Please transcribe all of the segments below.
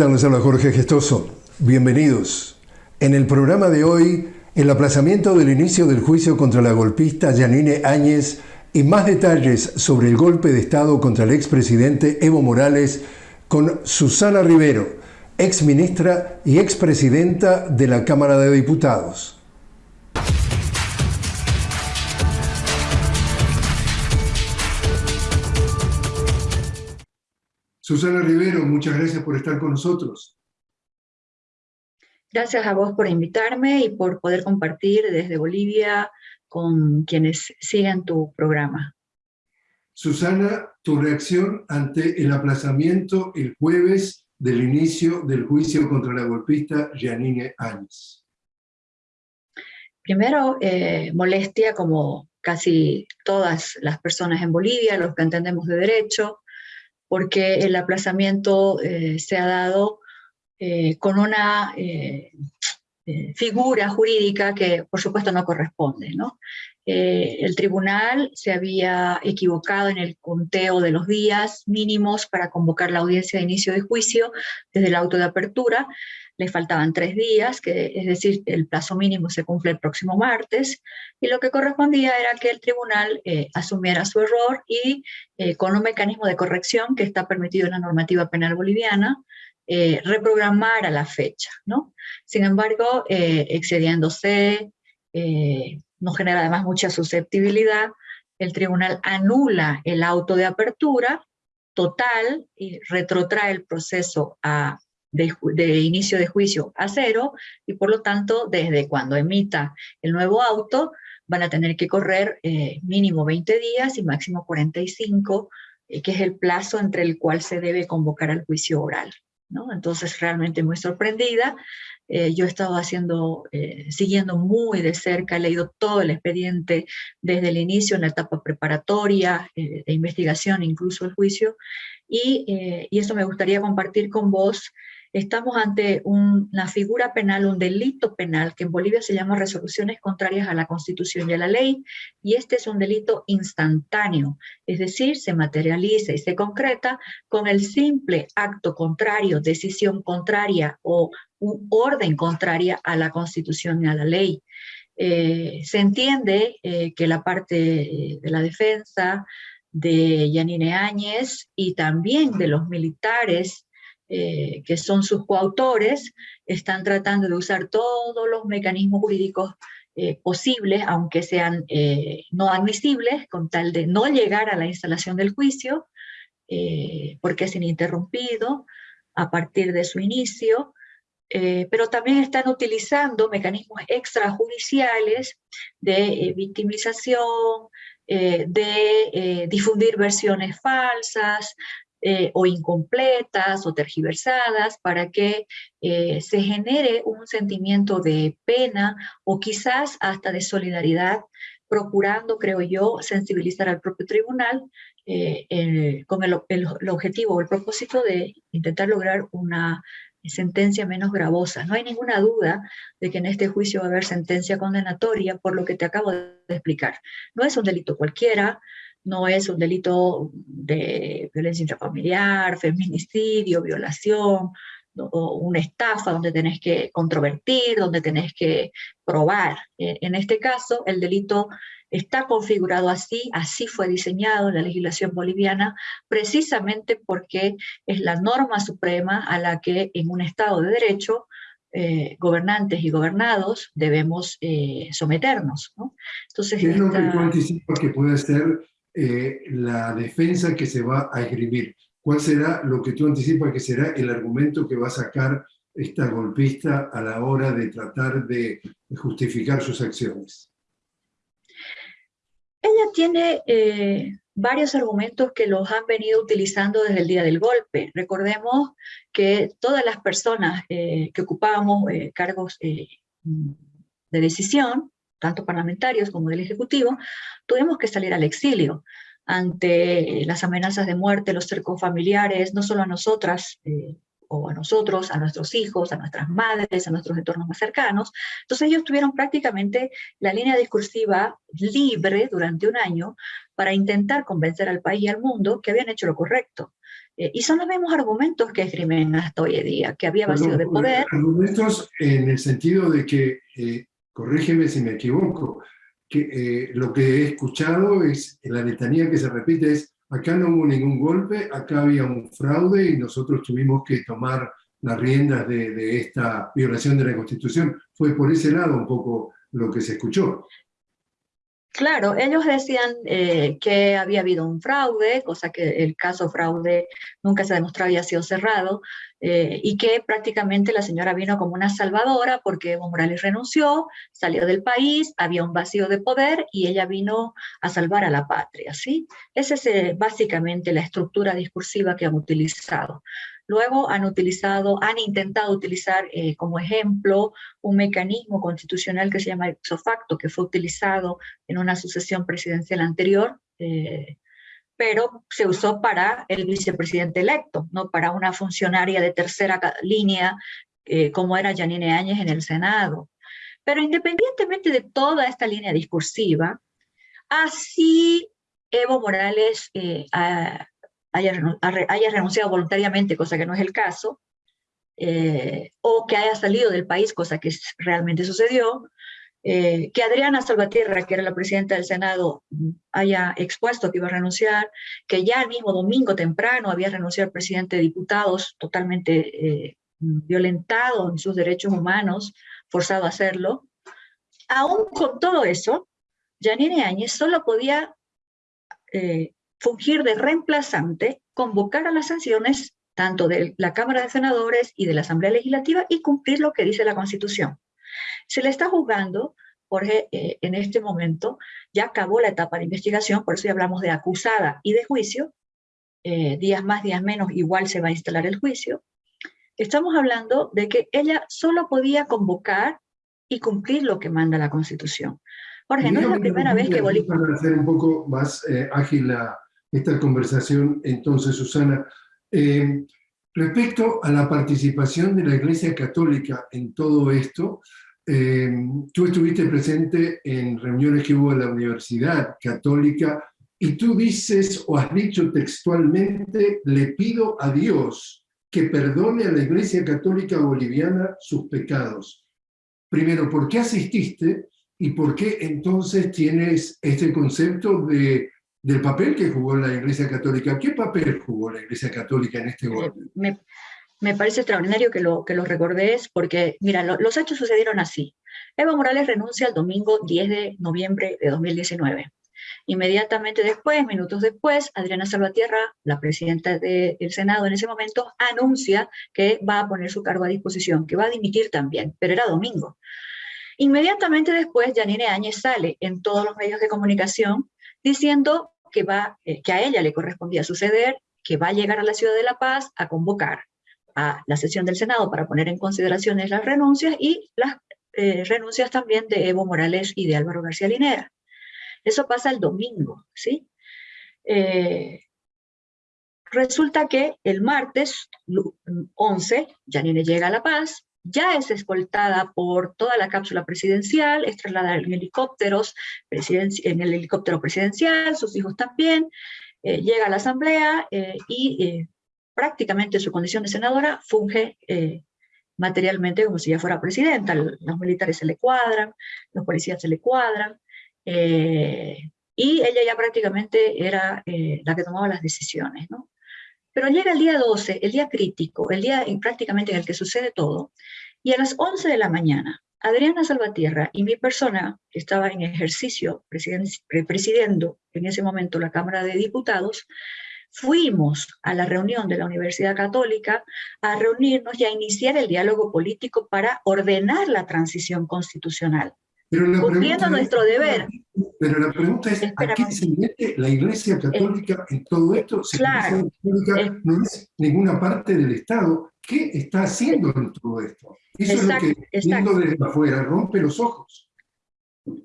¿Qué tal? Les Jorge Gestoso. Bienvenidos. En el programa de hoy, el aplazamiento del inicio del juicio contra la golpista Janine Áñez y más detalles sobre el golpe de Estado contra el expresidente Evo Morales con Susana Rivero, exministra y expresidenta de la Cámara de Diputados. Susana Rivero, muchas gracias por estar con nosotros. Gracias a vos por invitarme y por poder compartir desde Bolivia con quienes sigan tu programa. Susana, tu reacción ante el aplazamiento el jueves del inicio del juicio contra la golpista Janine Áñez. Primero, eh, molestia como casi todas las personas en Bolivia, los que entendemos de derecho, porque el aplazamiento eh, se ha dado eh, con una eh, figura jurídica que por supuesto no corresponde. el tribunal se había equivocado en el conteo de los días mínimos para convocar la audiencia de inicio de juicio desde el auto de apertura, le faltaban tres días, que es decir, el plazo mínimo se cumple el próximo martes, y lo que correspondía era que el tribunal eh, asumiera su error y eh, con un mecanismo de corrección que está permitido en la normativa penal boliviana, eh, reprogramara la fecha. ¿no? Sin embargo, excediéndose, no genera además mucha susceptibilidad, el tribunal anula el auto de apertura total y retrotrae el proceso a de, inicio de juicio a cero y por lo tanto desde cuando emita el nuevo auto van a tener que correr eh, mínimo 20 días y máximo 45, eh, que es el plazo entre el cual se debe convocar al juicio oral. ¿no? Entonces realmente muy sorprendida, eh, yo he estado haciendo, siguiendo muy de cerca, he leído todo el expediente desde el inicio, en la etapa preparatoria, de investigación, incluso el juicio, y, y eso me gustaría compartir con vos Estamos ante una figura penal, un delito penal, que en Bolivia se llama resoluciones contrarias a la Constitución y a la ley, y este es un delito instantáneo, es decir, se materializa y se concreta con el simple acto contrario, decisión contraria o orden contraria a la Constitución y a la ley. Eh, se entiende eh, que la parte de la defensa de Yanine Áñez y también de los militares eh, que son sus coautores, están tratando de usar todos los mecanismos jurídicos eh, posibles, aunque sean eh, no admisibles, con tal de no llegar a la instalación del juicio, porque es ininterrumpido a partir de su inicio, pero también están utilizando mecanismos extrajudiciales de victimización, de difundir versiones falsas, eh, o incompletas o tergiversadas para que eh, se genere un sentimiento de pena o quizás hasta de solidaridad, procurando, creo yo, sensibilizar al propio tribunal eh, con el, el objetivo o el propósito de intentar lograr una sentencia menos gravosa. No hay ninguna duda de que en este juicio va a haber sentencia condenatoria por lo que te acabo de explicar. No es un delito cualquiera, no es un delito de violencia intrafamiliar, feminicidio, violación, o una estafa donde tenés que controvertir, donde tenés que probar. En este caso, el delito está configurado así, así fue diseñado en la legislación boliviana, precisamente porque es la norma suprema a la que en un Estado de Derecho eh, gobernantes y gobernados debemos eh, someternos. Entonces, ¿Qué es lo que que puede ser eh, la defensa que se va a escribir. ¿Cuál será lo que tú anticipas que será el argumento que va a sacar esta golpista a la hora de tratar de justificar sus acciones? Ella tiene eh, varios argumentos que los han venido utilizando desde el día del golpe. Recordemos que todas las personas eh, que ocupábamos cargos de decisión tanto parlamentarios como del Ejecutivo, tuvimos que salir al exilio ante las amenazas de muerte, los cercos familiares, no solo a nosotras, eh, o a nosotros, a nuestros hijos, a nuestras madres, a nuestros entornos más cercanos. Entonces ellos tuvieron prácticamente la línea discursiva libre durante un año para intentar convencer al país y al mundo que habían hecho lo correcto. Eh, y son los mismos argumentos que esgrimen hasta hoy en día, que había vacío de poder. Argumentos en el sentido de que, eh, corrígeme si me equivoco, que eh, lo que he escuchado es, la letanía que se repite es, acá no hubo ningún golpe, acá había un fraude y nosotros tuvimos que tomar las riendas de, de esta violación de la Constitución. Fue por ese lado un poco lo que se escuchó. Claro, ellos decían eh, que había habido un fraude, cosa que el caso fraude nunca se demostró había sido cerrado, eh, y que prácticamente la señora vino como una salvadora porque Evo Morales renunció, salió del país, había un vacío de poder y ella vino a salvar a la patria, ¿sí? Esa es eh, básicamente la estructura discursiva que han utilizado. Luego han utilizado, han intentado utilizar eh, como ejemplo un mecanismo constitucional que se llama ipso facto, que fue utilizado en una sucesión presidencial anterior, eh, pero se usó para el vicepresidente electo, no para una funcionaria de tercera línea eh, como era Janine Áñez en el Senado. Pero independientemente de toda esta línea discursiva, así Evo Morales ha, haya, renunciado voluntariamente, cosa que no es el caso, eh, o que haya salido del país, cosa que realmente sucedió, eh, que Adriana Salvatierra, que era la presidenta del Senado, haya expuesto que iba a renunciar, que ya el mismo domingo temprano había renunciado el presidente de diputados, totalmente eh, violentado en sus derechos humanos, forzado a hacerlo. Aún con todo eso, Janine Áñez solo podía fungir de reemplazante, convocar a las sanciones tanto de la Cámara de Senadores y de la Asamblea Legislativa y cumplir lo que dice la Constitución. Se le está juzgando, Jorge, eh, en este momento ya acabó la etapa de investigación, por eso ya hablamos de acusada y de juicio, eh, días más, días menos, igual se va a instalar el juicio. Estamos hablando de que ella solo podía convocar y cumplir lo que manda la Constitución. Jorge, no es la primera vez que Bolivia... Para hacer un poco más eh, ágil la, esta conversación entonces, Susana. Eh, respecto a la participación de la Iglesia Católica en todo esto, eh, tú estuviste presente en reuniones que hubo en la Universidad Católica y tú dices o has dicho textualmente, le pido a Dios que perdone a la Iglesia Católica Boliviana sus pecados. Primero, ¿por qué asististe? ¿Y por qué entonces tienes este concepto de del papel que jugó la Iglesia Católica. ¿Qué papel jugó la Iglesia Católica en este golpe? Me, parece extraordinario que lo, que lo recordes porque, mira, los hechos sucedieron así. Evo Morales renuncia el domingo 10 de noviembre de 2019. Inmediatamente después, minutos después, Adriana Salvatierra, la presidenta del Senado en ese momento, anuncia que va a poner su cargo a disposición, que va a dimitir también, pero era domingo. Inmediatamente después, Janine Áñez sale en todos los medios de comunicación diciendo que, va, eh, que a ella le correspondía suceder, que va a llegar a la Ciudad de La Paz a convocar a la sesión del Senado para poner en consideración las renuncias y las eh, renuncias también de Evo Morales y de Álvaro García Linera. Eso pasa el domingo, ¿sí? Eh, resulta que el martes 11, Janine llega a La Paz, ya es escoltada por toda la cápsula presidencial, es trasladada en helicópteros, en el helicóptero presidencial, sus hijos también, eh, llega a la asamblea eh, y eh, prácticamente su condición de senadora funge materialmente como si ya fuera presidenta. Los militares se le cuadran, los policías se le cuadran, y ella ya prácticamente era la que tomaba las decisiones, ¿no? Pero llega el día 12, el día crítico, el día prácticamente en el que sucede todo, y a las 11 de la mañana, Adriana Salvatierra y mi persona, que estaba en ejercicio presidiendo en ese momento la Cámara de Diputados, fuimos a la reunión de la Universidad Católica a reunirnos y a iniciar el diálogo político para ordenar la transición constitucional. Pero cumpliendo nuestro deber. Pero la pregunta es, ¿a qué se mete la Iglesia Católica en todo esto? Si claro, la Iglesia Católica no es ninguna parte del Estado, ¿qué está haciendo en todo esto? Eso es lo que, viendo desde afuera, rompe los ojos.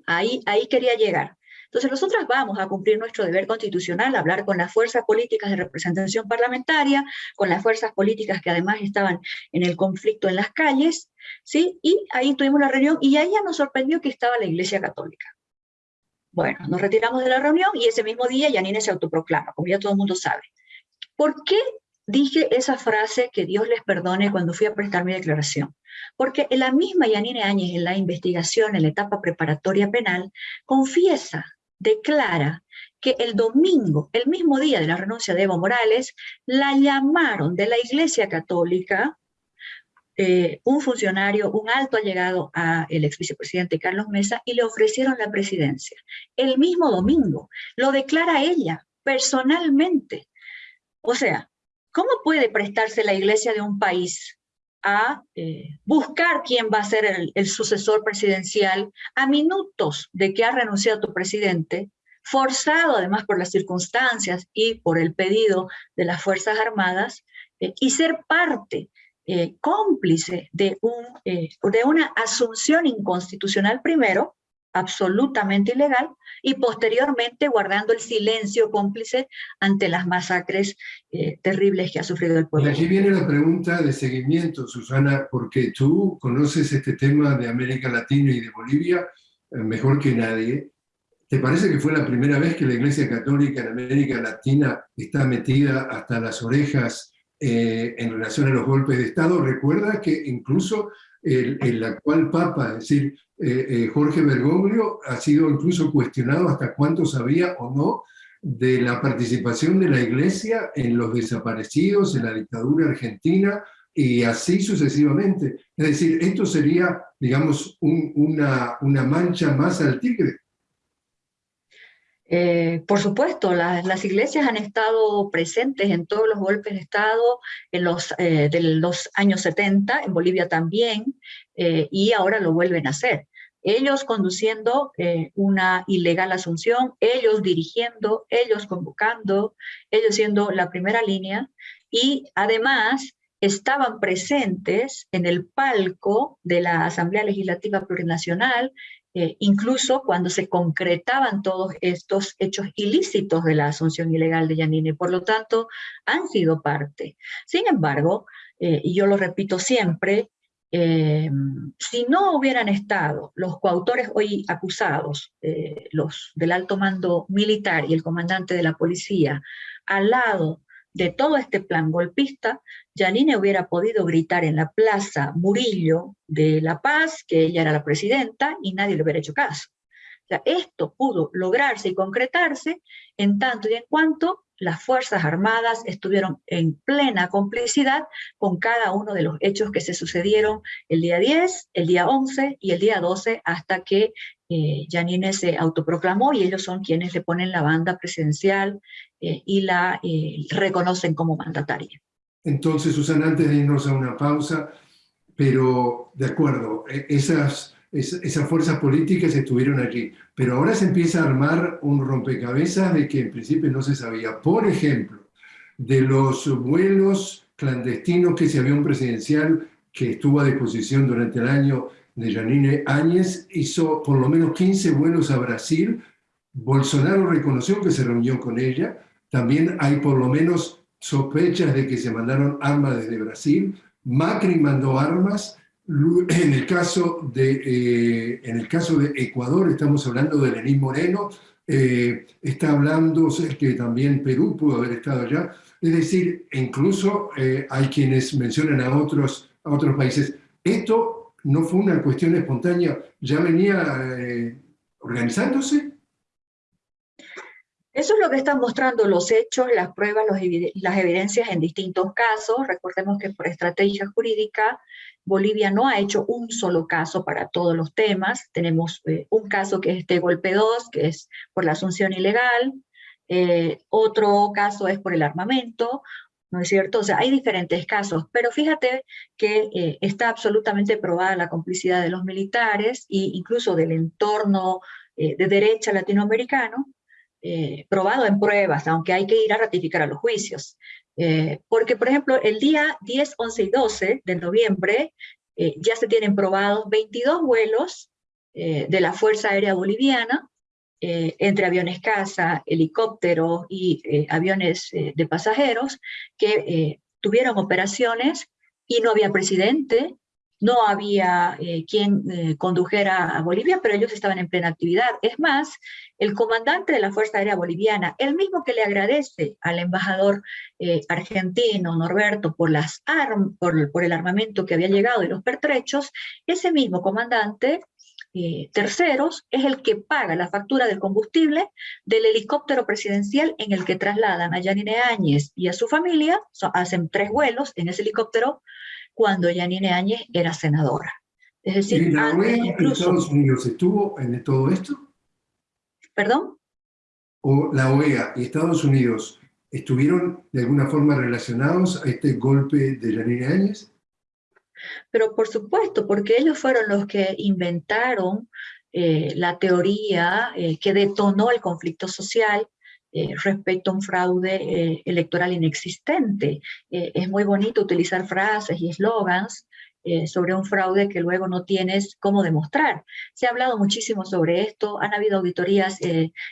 Ahí, ahí quería llegar. Entonces nosotras vamos a cumplir nuestro deber constitucional, hablar con las fuerzas políticas de representación parlamentaria, con las fuerzas políticas que además estaban en el conflicto en las calles, ¿sí? Y ahí tuvimos la reunión y ahí ya nos sorprendió que estaba la Iglesia Católica. Bueno, nos retiramos de la reunión y ese mismo día Yanine se autoproclama, como ya todo el mundo sabe. ¿Por qué dije esa frase que Dios les perdone cuando fui a prestar mi declaración. Porque la misma Yanine Áñez en la investigación, en la etapa preparatoria penal, confiesa, declara que el domingo, el mismo día de la renuncia de Evo Morales, la llamaron de la Iglesia Católica eh, un funcionario, un alto allegado al ex vicepresidente Carlos Mesa y le ofrecieron la presidencia. El mismo domingo, lo declara ella personalmente. O sea, ¿cómo puede prestarse la iglesia de un país a eh, buscar quién va a ser el, sucesor presidencial a minutos de que ha renunciado tu presidente, forzado además por las circunstancias y por el pedido de las Fuerzas Armadas, eh, y ser parte eh, cómplice de, un, de una asunción inconstitucional primero, absolutamente ilegal, y posteriormente guardando el silencio cómplice ante las masacres eh, terribles que ha sufrido el pueblo. Y aquí viene la pregunta de seguimiento, Susana, porque tú conoces este tema de América Latina y de Bolivia mejor que nadie. ¿Te parece que fue la primera vez que la Iglesia Católica en América Latina está metida hasta las orejas eh, en relación a los golpes de Estado. Recuerda que incluso el, actual Papa, es decir, eh, eh, Jorge Bergoglio, ha sido incluso cuestionado hasta cuánto sabía o no de la participación de la Iglesia en los desaparecidos, en la dictadura argentina, y así sucesivamente. Es decir, esto sería, digamos, una, una mancha más al tigre. Eh, por supuesto, las iglesias han estado presentes en todos los golpes de Estado en los, eh, de los años 70, en Bolivia también, eh, y ahora lo vuelven a hacer. Ellos conduciendo una ilegal asunción, ellos dirigiendo, ellos convocando, ellos siendo la primera línea, y además estaban presentes en el palco de la Asamblea Legislativa Plurinacional eh, incluso cuando se concretaban todos estos hechos ilícitos de la asunción ilegal de Yanine. Por lo tanto, han sido parte. Sin embargo, eh, y yo lo repito siempre, eh, si no hubieran estado los coautores hoy acusados, los del alto mando militar y el comandante de la policía, al lado de todo este plan golpista, Janine hubiera podido gritar en la plaza Murillo de La Paz que ella era la presidenta y nadie le hubiera hecho caso. O esto pudo lograrse y concretarse en tanto y en cuanto las Fuerzas Armadas estuvieron en plena complicidad con cada uno de los hechos que se sucedieron el día 10, el día 11 y el día 12 hasta que eh, Janine se autoproclamó y ellos son quienes le ponen la banda presidencial eh, y la eh, reconocen como mandataria. Entonces, Susana, antes de irnos a una pausa, pero de acuerdo, e, esas, esas fuerzas políticas estuvieron allí, pero ahora se empieza a armar un rompecabezas de que en principio no se sabía. Por ejemplo, de los vuelos clandestinos que ese avión presidencial que estuvo a disposición durante el año de Janine Áñez hizo por lo menos 15 vuelos a Brasil. Bolsonaro reconoció que se reunió con ella. También hay por lo menos sospechas de que se mandaron armas desde Brasil. Macri mandó armas. En el caso de, eh, en el caso de Ecuador, estamos hablando de Lenín Moreno, eh, está hablando que también Perú pudo haber estado allá. Es decir, incluso eh, hay quienes mencionan a otros, a otros países. Esto no fue una cuestión espontánea, ya venía eh, organizándose. Eso es lo que están mostrando los hechos, las pruebas, las evidencias en distintos casos. Recordemos que por estrategia jurídica, Bolivia no ha hecho un solo caso para todos los temas. Tenemos eh, un caso que es este golpe 2, que es por la asunción ilegal. Eh, otro caso es por el armamento. ¿No es cierto? O sea, hay diferentes casos, pero fíjate que eh, está absolutamente probada la complicidad de los militares e incluso del entorno eh, de derecha latinoamericano, eh, probado en pruebas, aunque hay que ir a ratificar a los juicios. porque, por ejemplo, el día 10, 11 y 12 de noviembre ya se tienen probados 22 vuelos de la Fuerza Aérea Boliviana eh, entre aviones caza, helicópteros y eh, aviones eh, de pasajeros que tuvieron operaciones y no había presidente, no había quien condujera a Bolivia, pero ellos estaban en plena actividad. Es más, el comandante de la Fuerza Aérea Boliviana, el mismo que le agradece al embajador argentino Norberto por, las por, el armamento que había llegado y los pertrechos, ese mismo comandante terceros es el que paga la factura del combustible del helicóptero presidencial en el que trasladan a Yanine Áñez y a su familia, hacen tres vuelos en ese helicóptero cuando Yanine Áñez era senadora. Es decir, ¿Y la OEA incluso... Estados Unidos estuvo en todo esto? ¿Perdón? ¿O la OEA y Estados Unidos estuvieron de alguna forma relacionados a este golpe de Yanine Áñez? Pero por supuesto, porque ellos fueron los que inventaron eh, la teoría eh, que detonó el conflicto social eh, respecto a un fraude electoral inexistente. Es muy bonito utilizar frases y eslogans sobre un fraude que luego no tienes cómo demostrar. Se ha hablado muchísimo sobre esto, han habido auditorías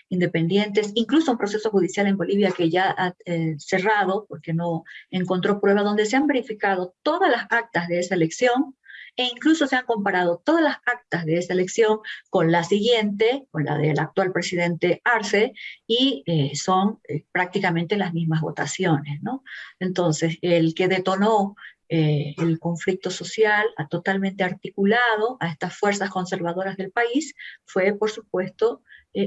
independientes, incluso un proceso judicial en Bolivia que ya ha cerrado porque no encontró prueba donde se han verificado todas las actas de esa elección, e incluso se han comparado todas las actas de esa elección con la siguiente, con la del actual presidente Arce, y eh, son eh, prácticamente las mismas votaciones. ¿no? Entonces, el que detonó eh, el conflicto social ha totalmente articulado a estas fuerzas conservadoras del país fue, por supuesto,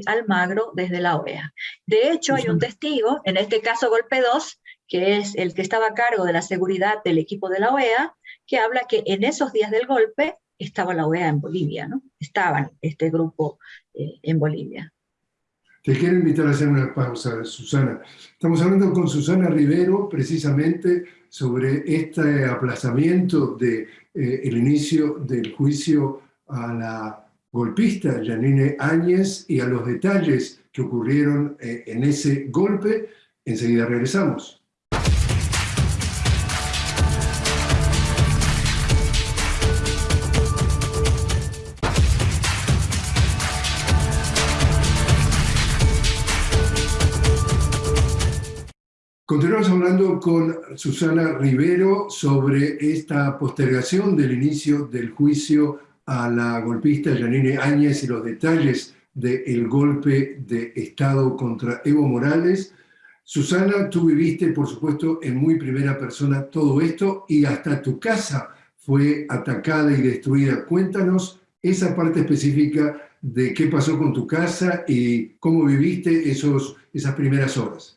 Almagro desde la OEA. De hecho, hay un testigo, en este caso Golpe 2, que es el que estaba a cargo de la seguridad del equipo de la OEA, que habla que en esos días del golpe estaba la OEA en Bolivia, ¿no? Estaban este grupo eh, en Bolivia. Te quiero invitar a hacer una pausa, Susana. Estamos hablando con Susana Rivero precisamente sobre este aplazamiento del de, eh, inicio del juicio a la golpista Janine Áñez y a los detalles que ocurrieron eh, en ese golpe. Enseguida regresamos. Continuamos hablando con Susana Rivero sobre esta postergación del inicio del juicio a la golpista Janine Áñez y los detalles del golpe de Estado contra Evo Morales. Susana, tú viviste, por supuesto, en muy primera persona todo esto y hasta tu casa fue atacada y destruida. Cuéntanos esa parte específica de qué pasó con tu casa y cómo viviste esos, esas primeras horas.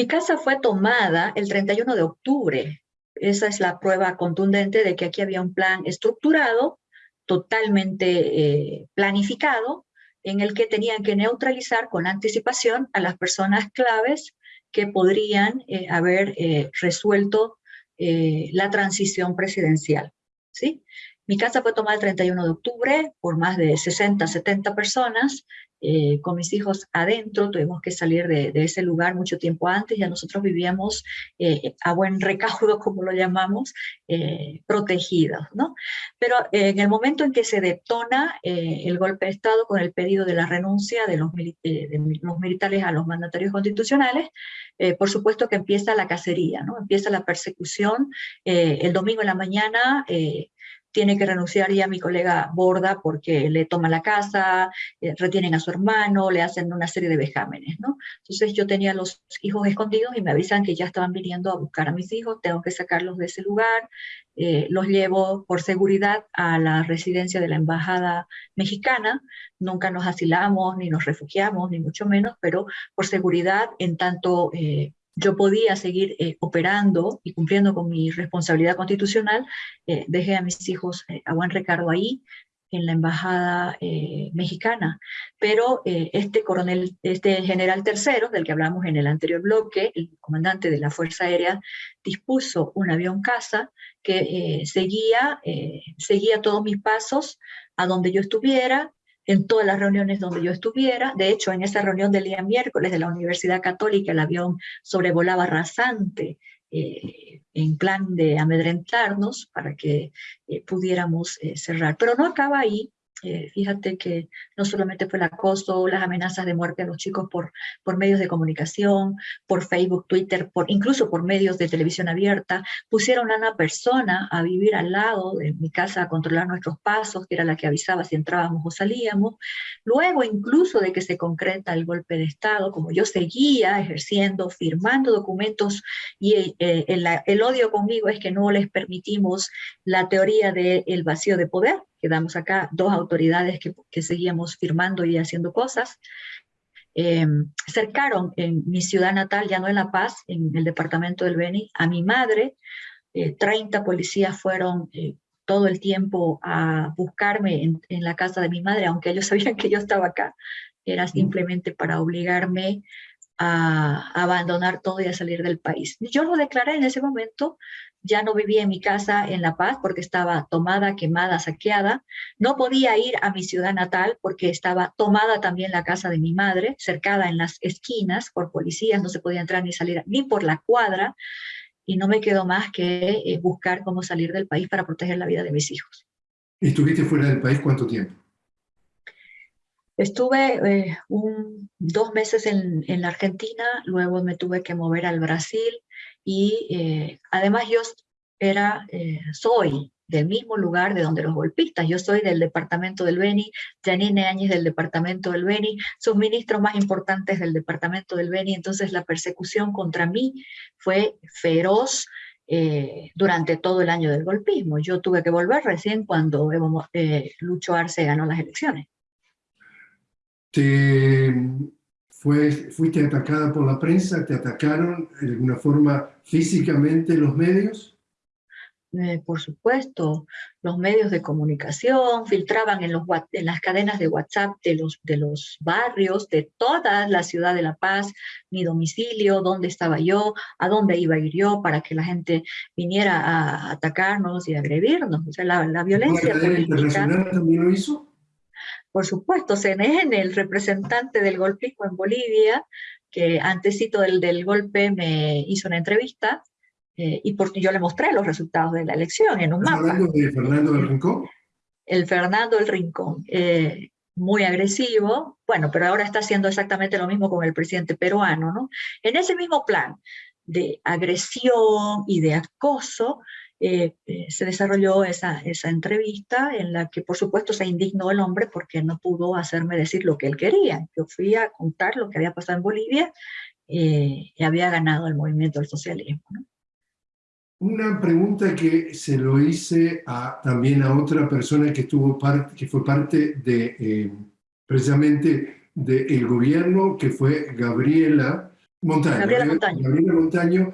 Mi casa fue tomada el 31 de octubre. Esa es la prueba contundente de que aquí había un plan estructurado, totalmente eh, planificado, en el que tenían que neutralizar con anticipación a las personas claves que podrían eh, haber eh, resuelto la transición presidencial. ¿sí? Mi casa fue tomada el 31 de octubre por más de 60, 70 personas, eh, con mis hijos adentro, tuvimos que salir de, ese lugar mucho tiempo antes, ya nosotros vivíamos eh, a buen recaudo, como lo llamamos, eh, protegidos, ¿no? Pero en el momento en que se detona el golpe de Estado con el pedido de la renuncia de los, militares a los mandatarios constitucionales, por supuesto que empieza la cacería, ¿no? Empieza la persecución, el domingo en la mañana tiene que renunciar ya mi colega Borda porque le toma la casa, eh, retienen a su hermano, le hacen una serie de vejámenes, ¿no? Entonces yo tenía los hijos escondidos y me avisan que ya estaban viniendo a buscar a mis hijos, tengo que sacarlos de ese lugar, eh, los llevo por seguridad a la residencia de la embajada mexicana, nunca nos asilamos, ni nos refugiamos, ni mucho menos, pero por seguridad, en tanto eh, yo podía seguir eh, operando y cumpliendo con mi responsabilidad constitucional, eh, dejé a mis hijos eh, a buen recargo ahí, en la embajada mexicana. Pero este coronel, este general tercero, del que hablamos en el anterior bloque, el comandante de la Fuerza Aérea, dispuso un avión casa que seguía, seguía todos mis pasos a donde yo estuviera, en todas las reuniones donde yo estuviera. De hecho, en esa reunión del día miércoles de la Universidad Católica, el avión sobrevolaba rasante eh, en plan de amedrentarnos para que eh, pudiéramos eh, cerrar. Pero no acaba ahí. Eh, fíjate que no solamente fue el acoso, las amenazas de muerte a los chicos por, por medios de comunicación, por Facebook, Twitter, por, incluso por medios de televisión abierta, pusieron a una persona a vivir al lado de mi casa a controlar nuestros pasos, que era la que avisaba si entrábamos o salíamos. Luego, incluso de que se concreta el golpe de Estado, como yo seguía ejerciendo, firmando documentos, y eh, el, el, odio conmigo es que no les permitimos la teoría del vacío de poder, quedamos acá dos autoridades que, seguíamos firmando y haciendo cosas, eh, cercaron en mi ciudad natal, ya no en La Paz, en el departamento del Beni, a mi madre. 30 eh, policías fueron eh, todo el tiempo a buscarme en, en, la casa de mi madre, aunque ellos sabían que yo estaba acá. Era simplemente para obligarme a abandonar todo y a salir del país. Yo lo declaré en ese momento, ya no vivía en mi casa en La Paz porque estaba tomada, quemada, saqueada. No podía ir a mi ciudad natal porque estaba tomada también la casa de mi madre, cercada en las esquinas por policías, no se podía entrar ni salir ni por la cuadra. Y no me quedó más que eh, buscar cómo salir del país para proteger la vida de mis hijos. ¿Y estuviste fuera del país cuánto tiempo? Estuve eh, un, dos meses en, en, la Argentina, luego me tuve que mover al Brasil y eh, además yo era, eh, soy del mismo lugar de donde los golpistas, yo soy del departamento del Beni, Janine Áñez del departamento del Beni, sus ministros más importantes del departamento del Beni, entonces la persecución contra mí fue feroz, durante todo el año del golpismo. Yo tuve que volver recién cuando eh, Lucho Arce ganó las elecciones. ¿Te fue, fuiste atacada por la prensa? ¿Te atacaron de alguna forma físicamente los medios? Eh, por supuesto, los medios de comunicación filtraban en, los, en las cadenas de WhatsApp de los, de los barrios, de toda la ciudad de La Paz, mi domicilio, dónde estaba yo, a dónde iba a ir yo, para que la gente viniera a atacarnos y agredirnos. O sea, la, la violencia ¿La internacional también lo hizo? Por supuesto, CNN, el representante del golpismo en Bolivia, que antesito del, del golpe me hizo una entrevista, eh, y por, yo le mostré los resultados de la elección en un mapa. hablando de Fernando del Rincón? El Fernando del Rincón, eh, muy agresivo, bueno, pero ahora está haciendo exactamente lo mismo con el presidente peruano, ¿no? En ese mismo plan de agresión y de acoso, eh, eh, se desarrolló esa, esa entrevista en la que por supuesto se indignó el hombre porque no pudo hacerme decir lo que él quería. Yo fui a contar lo que había pasado en Bolivia eh, y había ganado el movimiento del socialismo. Una pregunta que se lo hice a, también a otra persona que, estuvo parte, que fue parte de, precisamente del gobierno, que fue Gabriela Montaño. Gabriela Montaño. Gabriela Montaño.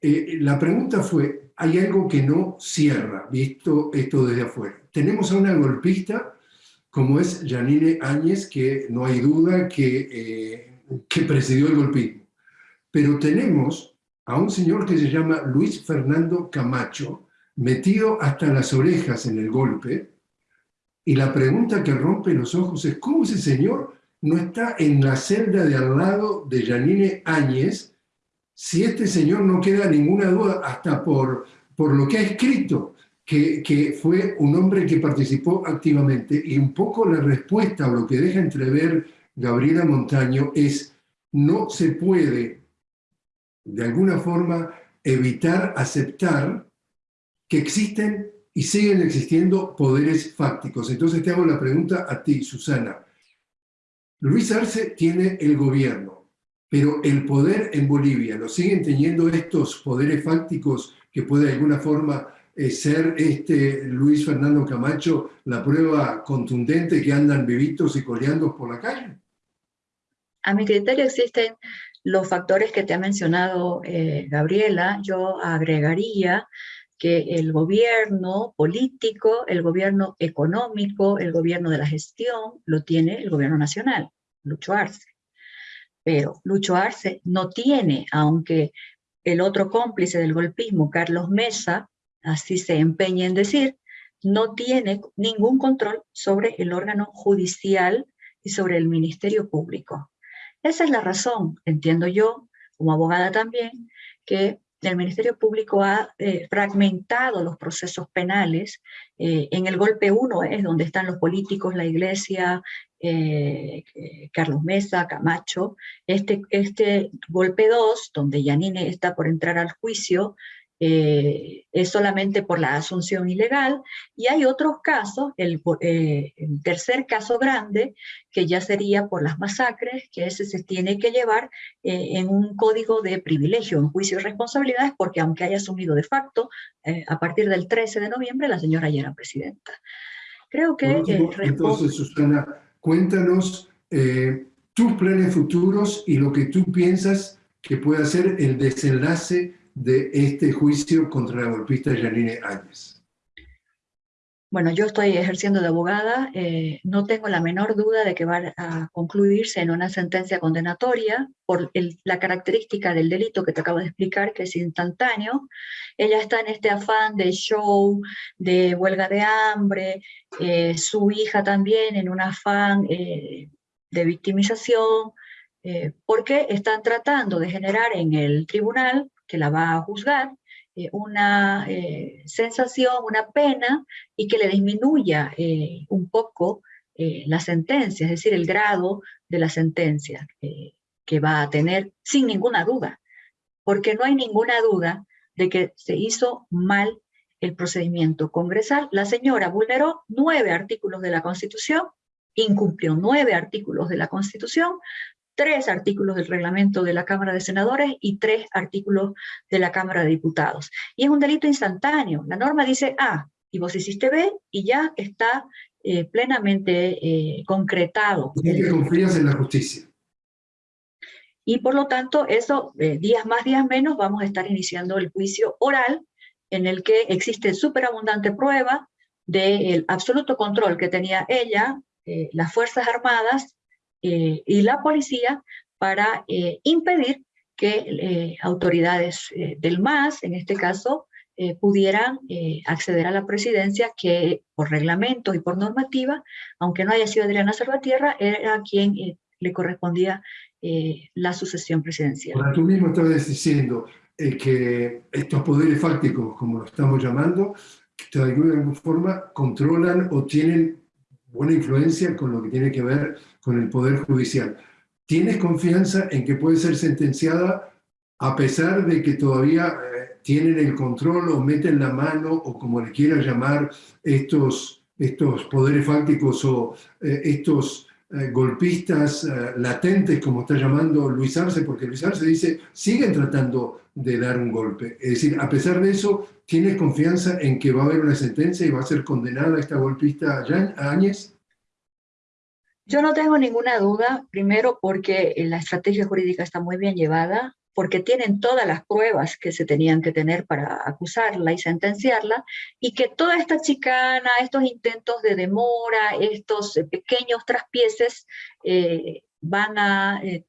la pregunta fue, hay algo que no cierra, visto esto desde afuera. Tenemos a una golpista como es Janine Áñez, que no hay duda que, eh, que presidió el golpismo. Pero tenemos a un señor que se llama Luis Fernando Camacho, metido hasta las orejas en el golpe, y la pregunta que rompe los ojos es cómo ese señor no está en la celda de al lado de Janine Áñez, si este señor no queda ninguna duda, hasta por, por lo que ha escrito, que, que, fue un hombre que participó activamente, y un poco la respuesta o lo que deja entrever Gabriela Montaño es no se puede, de alguna forma, evitar aceptar que existen y siguen existiendo poderes fácticos. Entonces te hago la pregunta a ti, Susana. Luis Arce tiene el gobierno, pero el poder en Bolivia, ¿lo siguen teniendo estos poderes fácticos que puede de alguna forma eh, ser este Luis Fernando Camacho la prueba contundente que andan vivitos y coleando por la calle? A mi criterio existen los factores que te ha mencionado eh, Gabriela. Yo agregaría que el gobierno político, el gobierno económico, el gobierno de la gestión, lo tiene el gobierno nacional, Lucho Arce pero Lucho Arce no tiene, aunque el otro cómplice del golpismo, Carlos Mesa, así se empeña en decir, no tiene ningún control sobre el órgano judicial y sobre el Ministerio Público. Esa es la razón, entiendo yo, como abogada también, que el Ministerio Público ha eh, fragmentado los procesos penales. Eh, en el golpe 1 es donde están los políticos, la iglesia, eh, Carlos Mesa, Camacho. Este, este golpe 2, donde Yanine está por entrar al juicio, eh, es solamente por la asunción ilegal, y hay otros casos, el, eh, el, tercer caso grande, que ya sería por las masacres, que ese se tiene que llevar eh, en un código de privilegio, en juicio de responsabilidades, porque aunque haya asumido de facto, a partir del 13 de noviembre la señora ya era presidenta. Creo que... entonces, Susana, cuéntanos tus planes futuros y lo que tú piensas que pueda ser el desenlace de este juicio contra la golpista Janine Áñez? Bueno, yo estoy ejerciendo de abogada, eh, no tengo la menor duda de que va a concluirse en una sentencia condenatoria por la característica del delito que te acabo de explicar, que es instantáneo. Ella está en este afán de show, de huelga de hambre, eh, su hija también en un afán eh, de victimización, porque están tratando de generar en el tribunal que la va a juzgar, eh, una eh, sensación, una pena, y que le disminuya eh, un poco la sentencia, es decir, el grado de la sentencia que va a tener sin ninguna duda, porque no hay ninguna duda de que se hizo mal el procedimiento congresal. La señora vulneró nueve artículos de la Constitución, incumplió nueve artículos de la Constitución, tres artículos del reglamento de la Cámara de Senadores y tres artículos de la Cámara de Diputados. Y es un delito instantáneo. La norma dice A y vos hiciste B y ya está eh, plenamente eh, concretado. Y que en la justicia. Y por lo tanto, eso, eh, días más, días menos, vamos a estar iniciando el juicio oral en el que existe superabundante prueba del absoluto control que tenía ella, las Fuerzas Armadas, eh, y la policía para eh, impedir que eh, autoridades del MAS, en este caso, pudieran acceder a la presidencia que por reglamento y por normativa, aunque no haya sido Adriana Salvatierra, era quien le correspondía la sucesión presidencial. Ahora, tú mismo estabas diciendo que estos poderes fácticos, como lo estamos llamando, de alguna forma controlan o tienen buena influencia con lo que tiene que ver con el Poder Judicial. ¿Tienes confianza en que puede ser sentenciada a pesar de que todavía eh, tienen el control o meten la mano o como le quieras llamar estos, estos poderes fácticos o eh, estos eh, golpistas latentes, como está llamando Luis Arce, porque Luis Arce dice, siguen tratando de dar un golpe. Es decir, a pesar de eso, ¿tienes confianza en que va a haber una sentencia y va a ser condenada esta golpista Áñez? Yo no tengo ninguna duda, primero porque la estrategia jurídica está muy bien llevada, porque tienen todas las pruebas que se tenían que tener para acusarla y sentenciarla, y que toda esta chicana, estos intentos de demora, estos pequeños traspieces, eh, van a eh,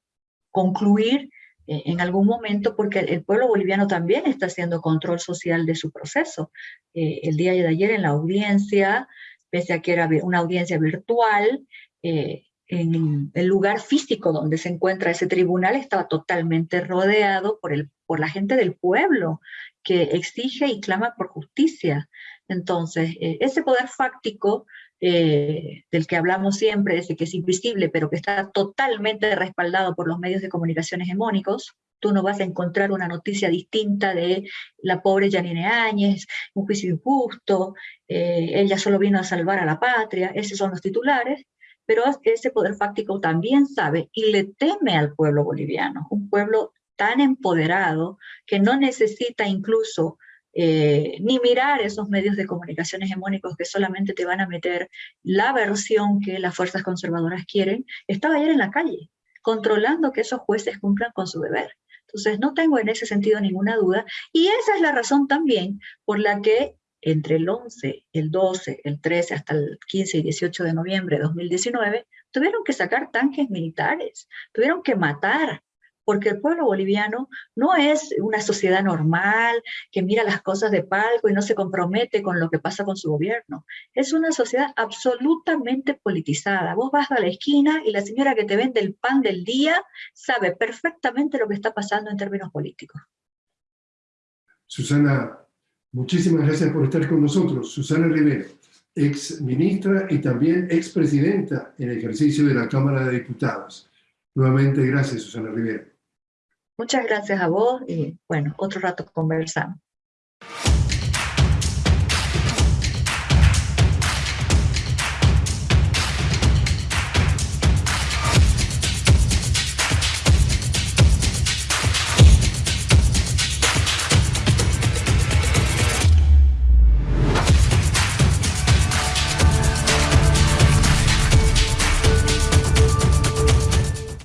concluir eh, en algún momento, porque el pueblo boliviano también está haciendo control social de su proceso. el día de ayer en la audiencia, pese a que era una audiencia virtual, eh, en el lugar físico donde se encuentra ese tribunal estaba totalmente rodeado por, el, por la gente del pueblo que exige y clama por justicia. Entonces, eh, ese poder fáctico eh, del que hablamos siempre, ese que es invisible, pero que está totalmente respaldado por los medios de comunicación hegemónicos, tú no vas a encontrar una noticia distinta de la pobre Janine Áñez, un juicio injusto, ella solo vino a salvar a la patria, esos son los titulares, pero ese poder fáctico también sabe y le teme al pueblo boliviano, un pueblo tan empoderado que no necesita incluso eh, ni mirar esos medios de comunicación hegemónicos que solamente te van a meter la versión que las fuerzas conservadoras quieren, estaba ayer en la calle, controlando que esos jueces cumplan con su deber. Entonces no tengo en ese sentido ninguna duda, y esa es la razón también por la que entre el 11, el 12, el 13 hasta el 15 y 18 de noviembre de 2019, tuvieron que sacar tanques militares, tuvieron que matar, porque el pueblo boliviano no es una sociedad normal que mira las cosas de palco y no se compromete con lo que pasa con su gobierno. Es una sociedad absolutamente politizada. Vos vas a la esquina y la señora que te vende el pan del día sabe perfectamente lo que está pasando en términos políticos. Susana, muchísimas gracias por estar con nosotros. Susana Rivera, ex ministra y también ex presidenta en ejercicio de la Cámara de Diputados. Nuevamente, gracias, Susana Rivera. Muchas gracias a vos y bueno, otro rato conversamos.